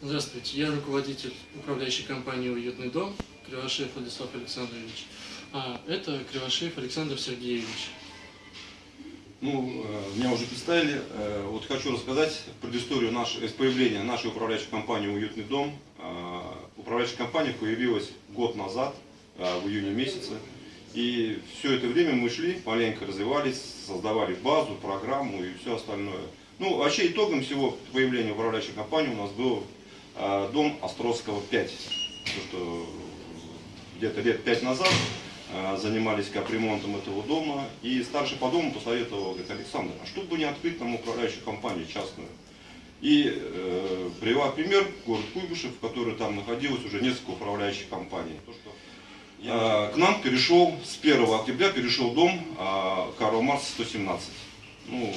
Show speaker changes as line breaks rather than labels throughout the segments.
Здравствуйте, я руководитель управляющей компании «Уютный дом» Кривошеев Владислав Александрович. А это Кривошеев Александр Сергеевич.
Ну, э, меня уже представили. Э, Вот хочу рассказать предысторию наш, э, появления нашей управляющей компании «Уютный дом». Э, Управляющая компания появилась год назад, в июне месяце. И все это время мы шли, маленько развивались, создавали базу, программу и все остальное. Ну, вообще итогом всего появления управляющей компании у нас был э, дом Острозского 5. То, что где-то лет пять назад э, занимались капремонтом этого дома. И старший по дому посоветовал, говорит, Александр, а что бы не открыть нам управляющую компанию частную? И э, привела пример город Куйбышев, в который там находилось уже несколько управляющих компаний. То, что Э, К нам перешел, с 1 октября перешел дом э, Карла Марса 117. Ну,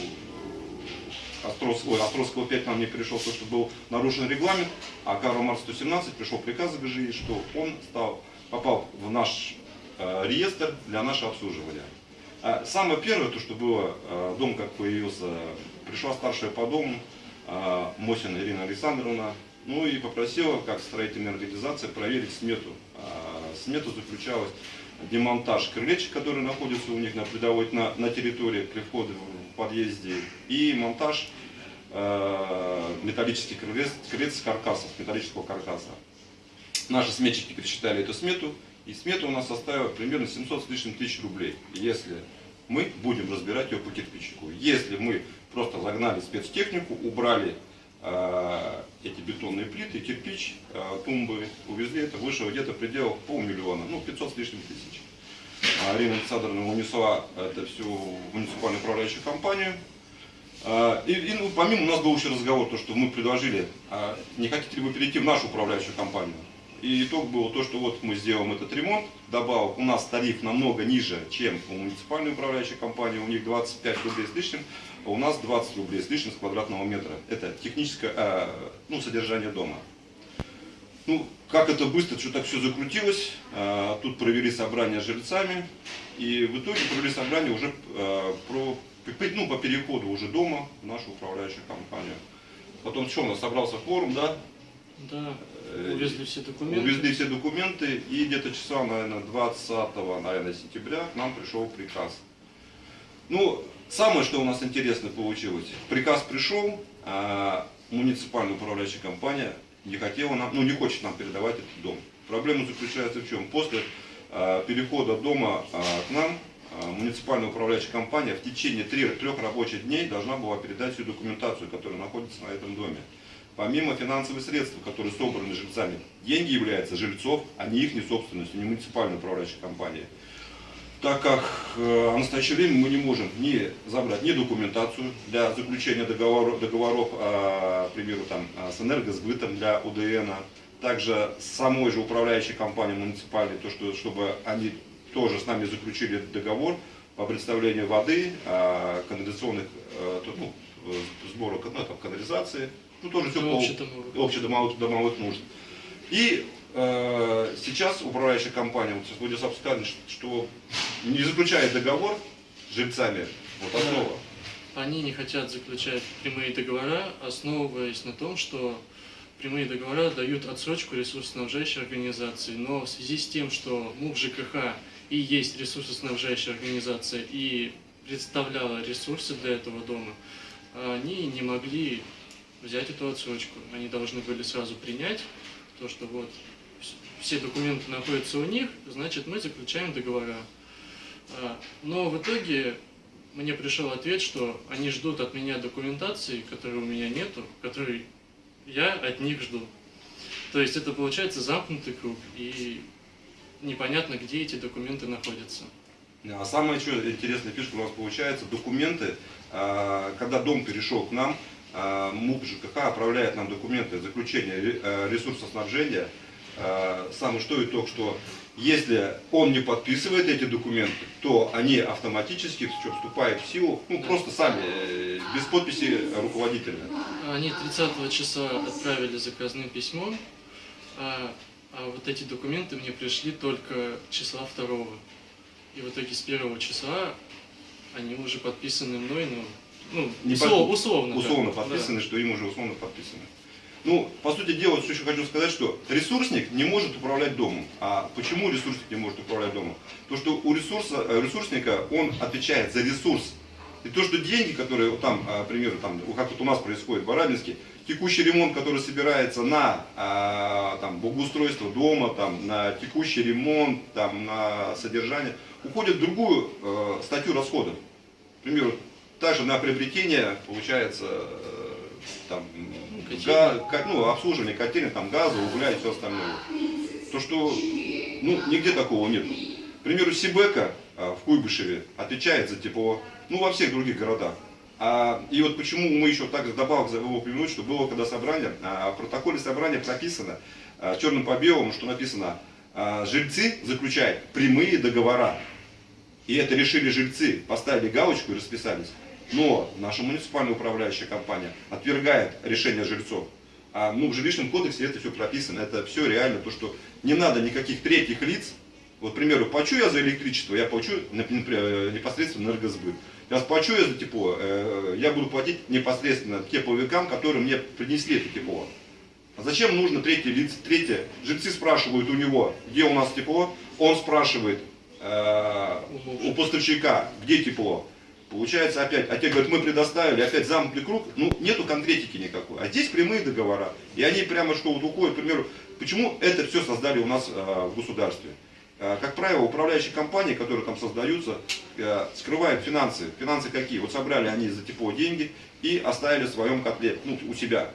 Острос, ой, Острозского 5 нам не перешел, потому что был нарушен регламент, а Карл Марс 117 пришел приказ ГЖИ, что он стал, попал в наш э, реестр для нашего обслуживания. А самое первое, то, что было, э, дом как появился, пришла старшая по дому, э, Мосина Ирина Александровна, ну и попросила, как строительная организация, проверить смету. А, Смета заключалась демонтаж крылечек, которые находятся у них на придовой, на, на территории при входе в подъезде, и монтаж э, металлических крылец, крылец каркасов, металлического каркаса. Наши сметчики пересчитали эту смету, и смета у нас составила примерно 700 с лишним тысяч рублей, если мы будем разбирать ее по кирпичику. Если мы просто загнали спецтехнику, убрали эти бетонные плиты, кирпич, э, тумбы, увезли, это вышло где-то предел полмиллиона, ну 500 с лишним тысяч. Арина Александровна унесла это всю муниципальную управляющую компанию. А, И, и, ну, помимо у нас был еще разговор, то, что мы предложили, не хотите ли вы перейти в нашу управляющую компанию? И итог был то, что вот мы сделаем этот ремонт, добавок, у нас тариф намного ниже, чем у муниципальной управляющей компании, у них 25 рублей с лишним, а у нас 20 рублей с лишним с квадратного метра. Это техническое а, ну, содержание дома. Ну, как это быстро, что так все закрутилось, а, тут провели собрание с жильцами, и в итоге провели собрание уже а, про, ну, по переходу уже дома в нашу управляющую компанию. Потом что у нас собрался форум, да,
Да,
Э,
увезли все документы.
Увезли все документы, и где-то числа, наверное, 20 наверное, сентября к нам пришел приказ. Ну, самое, что у нас интересно получилось, приказ пришел, а муниципальная управляющая компания не хотела нам, ну не хочет нам передавать этот дом. Проблема заключается в чем? После а, перехода дома а, к нам, а, муниципальная управляющая компания в течение трех, трех рабочих дней должна была передать всю документацию, которая находится на этом доме. Помимо финансовых средств, которые собраны жильцами, деньги являются жильцов, а не их не собственностью, не муниципальной управляющей компании. Так как э, в настоящее время мы не можем ни забрать ни документацию для заключения договоров, договоров а, к примеру, там, а, с энергосбытом для УДН, также с самой же управляющей компанией муниципальной, то, что, чтобы они тоже с нами заключили договор по представлению воды, а, канализационных, то- ну, сбора ну, там, канализации, ну тоже все по
Общедомовых.
общедомовых домовых нужд. И э, сейчас управляющая компания, вот Владислав сказал, что не заключает договор с жильцами, вот основа.
Они не хотят заключать прямые договора, основываясь на том, что прямые договора дают отсрочку ресурсоснабжающей организации. Но в связи с тем, что МУП ЖКХ и есть ресурсоснабжающая организация и представляла ресурсы для этого дома, они не могли взять эту отсрочку. Они должны были сразу принять то, что вот вс- все документы находятся у них, значит мы заключаем договора. А, Но в итоге мне пришел ответ, что они ждут от меня документации, которой у меня нету, которой я от них жду. То есть это получается замкнутый круг, и непонятно, где эти документы находятся.
А самая еще интересная фишка у нас получается, документы, а, когда дом перешел к нам, а, МУП ЖКХ отправляет нам документы заключения ре- э, ресурсоснабжения. А, Самый что итог, что если он не подписывает эти документы, то они автоматически вступают в силу, ну просто сами, э, без подписи руководителя.
Они 30 числа отправили заказным письмом, а, вот эти документы мне пришли только числа 2 И в итоге с 1 числа они уже подписаны мной, ну, ну
Не
услов-
под-
условно. да.
Условно
Да.
подписаны, что им уже условно подписаны. Ну, по сути дела, что еще хочу сказать, что ресурсник не может управлять домом. А почему ресурсник не может управлять домом? То, что у ресурса, э, ресурсника он отвечает за ресурс. И то, что деньги, которые вот там, а, к примеру, там, как вот у нас происходит в Барабинске, текущий ремонт, который собирается на а, там, благоустройство дома, там, на текущий ремонт, там, на содержание, уходит в другую э, статью расходов. К примеру, также на приобретение, получается, э, там, га- ка- ну, обслуживание котельной, там, газа, угля и все остальное. То, что ну, нигде такого нет. К примеру, Сибека а, в Куйбышеве отвечает за тепло, ну, во всех других городах. А, и вот почему мы еще так добавок за его упомянуть, что было когда собрание, а, в протоколе собрания прописано а, черным по белому, что написано, а, жильцы заключают прямые договора. И это решили жильцы, поставили галочку и расписались. Но наша муниципальная управляющая компания отвергает решение жильцов. А, ну, в жилищном кодексе это все прописано, это все реально, то, что не надо никаких третьих лиц. Вот, к примеру, плачу я за электричество, я плачу например, непосредственно энергосбыт. Сейчас плачу я за тепло, э, я буду платить непосредственно тепловикам, которые мне принесли это тепло. А зачем нужно третье лицо? Третье, жильцы спрашивают у него, где у нас тепло, он спрашивает э, у поставщика, где тепло. Получается опять, а те говорят, мы предоставили, опять замкнутый круг, ну нету конкретики никакой. А здесь прямые договора. И они прямо что вот уходят, к примеру, почему это все создали у нас э, в государстве? Э, Как правило, управляющие компании, которые там создаются, э, скрывают финансы. Финансы какие? Вот собрали они за тепло деньги и оставили в своем котле, ну, у себя.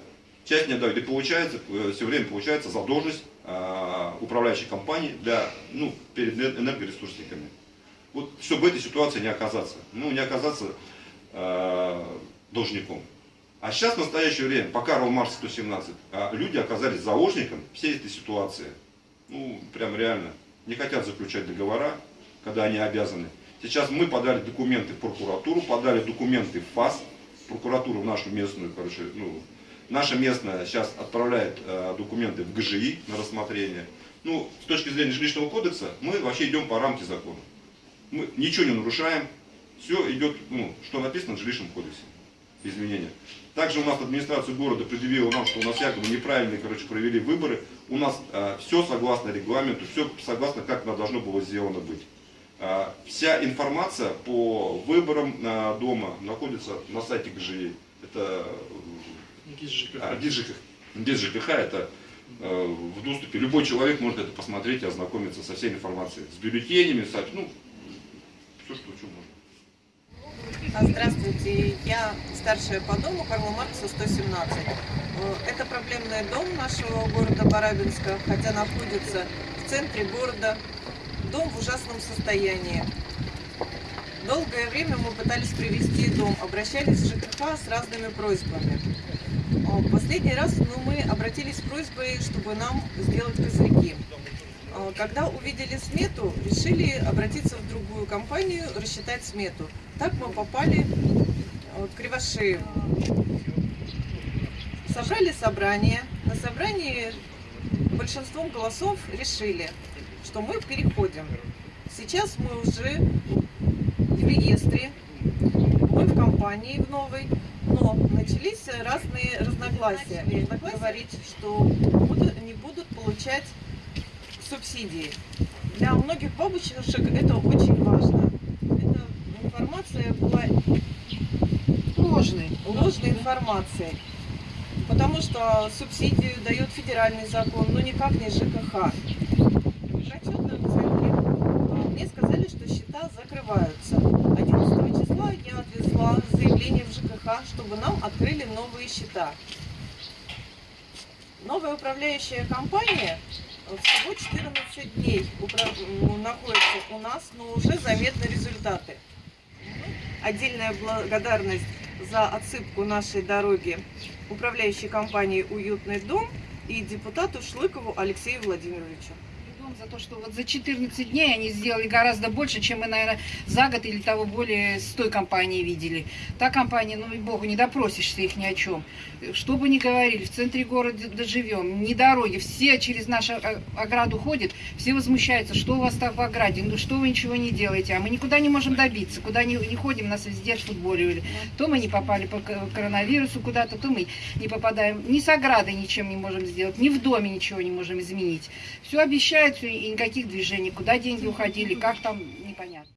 Часть не отдают. И получается, э, все время получается задолженность э, управляющей компании для, ну, перед энер- энергоресурсниками. Вот, чтобы этой ситуации не оказаться. Ну, не оказаться э, должником. А сейчас, в настоящее время, по Карл Маркс 117, а, люди оказались заложником всей этой ситуации. Ну, прям реально. Не хотят заключать договора, когда они обязаны. Сейчас мы подали документы в прокуратуру, подали документы в ФАС, прокуратуру в нашу местную, короче, ну, наша местная сейчас отправляет э, документы в ГЖИ на рассмотрение. Ну, с точки зрения жилищного кодекса, мы вообще идем по рамке закона. Мы ничего не нарушаем, все идет, ну, что написано в жилищном кодексе, изменения. Также у нас администрация города предъявила нам, что у нас якобы неправильные, короче, провели выборы. У нас все согласно регламенту, все согласно, как оно должно было сделано быть. А, вся информация по выборам а, дома находится на сайте ГЖИ. Это
Гиз ЖКХ.
а, ГИС ЖКХ. ГИС ЖКХ это э, в доступе. Любой человек может это посмотреть и ознакомиться со всей информацией. С бюллетенями, со, ну, все, что, что можно.
А, Здравствуйте, я старшая по дому Карла Маркса 117. Э, Это проблемный дом нашего города Барабинска, хотя находится в центре города. Дом в ужасном состоянии. Долгое время мы пытались привести дом, обращались в ЖКХ с разными просьбами. Э, Последний раз ну, мы обратились с просьбой, чтобы нам сделать козырьки. Э, Когда увидели смету, решили обратиться в другую компанию, рассчитать смету. Так мы попали э, в Кривошею. Собрали собрание. На собрании большинством голосов решили, что мы переходим. Сейчас мы уже в реестре, мы в компании в новой, но начались разные разногласия. Говорить, что не будут получать субсидии. Для многих бабушек это очень важно. Эта информация была
Ложный.
Ложной информацией. Потому что субсидию дает федеральный закон, но никак не ЖКХ. А, мне сказали, что счета закрываются. 11 числа я отвезла заявление в ЖКХ, чтобы нам открыли новые счета. Новая управляющая компания э, всего 14 дней находится у нас, но уже заметны результаты. Отдельная благодарность за отсыпку нашей дороги управляющей компании «Уютный дом» и депутату Шлыкову Алексею Владимировичу.
Живем за то, что вот за 14 дней они сделали гораздо больше, чем мы, наверное, за год или того более с той компанией видели. Та компания, ну, и богу, не допросишься их ни о чем. Что бы ни говорили, в центре города живем, ни дороги, все через нашу о- ограду ходят, все возмущаются, что у вас так в ограде, ну что вы ничего не делаете, а мы никуда не можем добиться, куда не, не ходим, нас везде отфутболивали. То мы не попали по ко- коронавирусу куда-то, то мы не попадаем, ни с оградой ничем не можем сделать, ни в доме ничего не можем изменить. Все обещают, и никаких движений, куда деньги уходили, как там, непонятно.